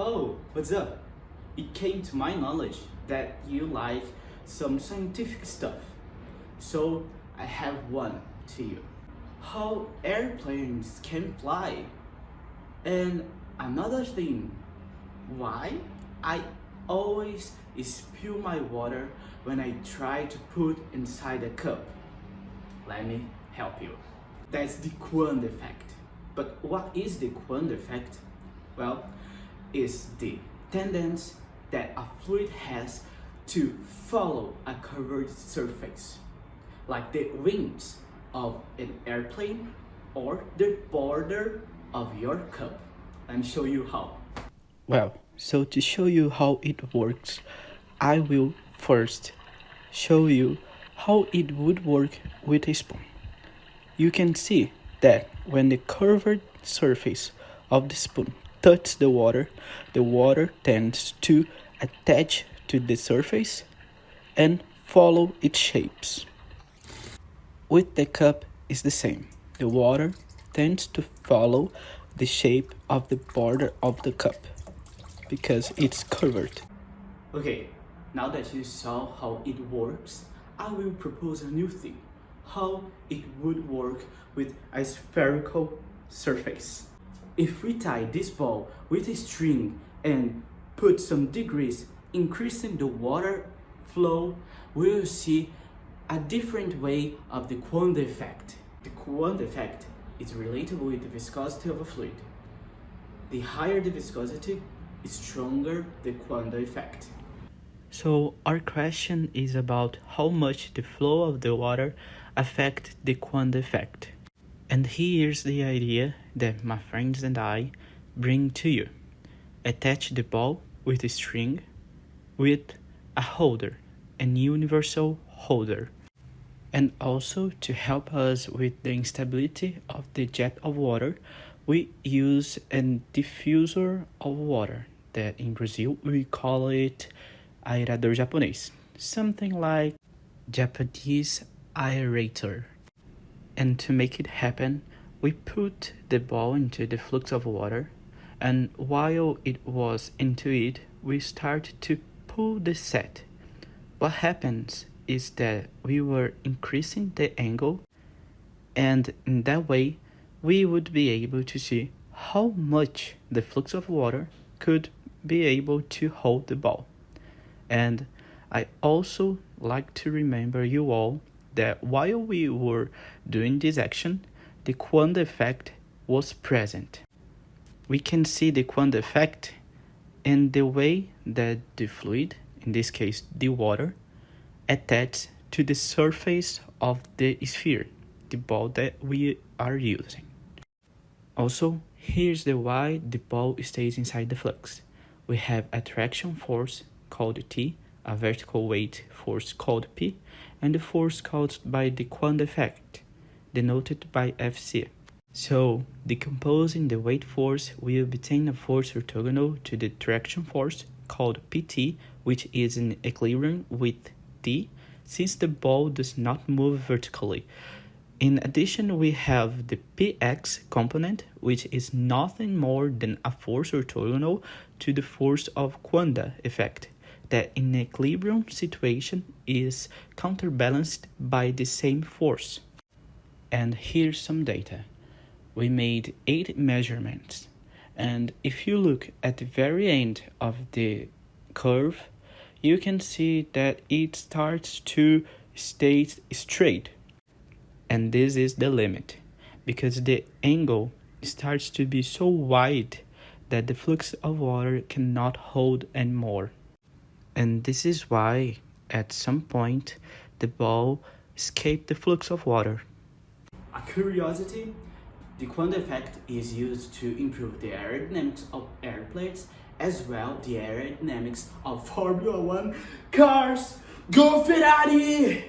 Oh, what's up? It came to my knowledge that you like some scientific stuff. So I have one to you. How airplanes can fly. And another thing, why I always spill my water when I try to put inside a cup. Let me help you. That's the Coanda effect. But what is the Coanda effect? Well, it's the tendency that a fluid has to follow a curved surface, like the wings of an airplane or the border of your cup. Let me show you how. Well, so to show you how it works, I will first show you how it would work with a spoon. You can see that when the curved surface of the spoon touches the water, the water tends to attach to the surface and follow its shapes. With the cup is the same. The water tends to follow the shape of the border of the cup because it's curved. Okay, now that you saw how it works, I will propose a new thing. How it would work with a spherical surface. If we tie this ball with a string and put some degrees increasing the water flow, we will see a different way of the Coanda effect. The Coanda effect is related with the viscosity of a fluid. The higher the viscosity, the stronger the Coanda effect. So our question is about how much the flow of the water affect the Coanda effect. And here's the idea that my friends and I bring to you. Attach the ball with a string with a holder, an universal holder. And also to help us with the instability of the jet of water, we use a diffuser of water that in Brazil we call it aerador japonês, something like Japanese aerator. And to make it happen, we put the ball into the flux of water and while it was into it, we start to pull the set. What happens is that we were increasing the angle and in that way we would be able to see how much the flux of water could be able to hold the ball. And I also like to remember you all that while we were doing this action, the Coanda effect was present. We can see the Coanda effect in the way that the fluid, in this case the water, attaches to the surface of the sphere, the ball that we are using. Also, here's the why the ball stays inside the flux. We have attraction force called T, a vertical weight force called P, and the force caused by the Coanda effect, denoted by Fc. So, decomposing the weight force, we obtain a force orthogonal to the traction force called Pt, which is in equilibrium with T, since the ball does not move vertically. In addition, we have the px component, which is nothing more than a force orthogonal to the force of Coanda effect, that in equilibrium situation is counterbalanced by the same force. And here's some data. We made 8 measurements, and if you look at the very end of the curve, you can see that it starts to stay straight and this is the limit because the angle starts to be so wide that the flux of water cannot hold anymore. And this is why at some point the ball escaped the flux of water. A curiosity, the Coanda effect is used to improve the aerodynamics of airplanes as well the aerodynamics of Formula 1 cars. Go Ferrari!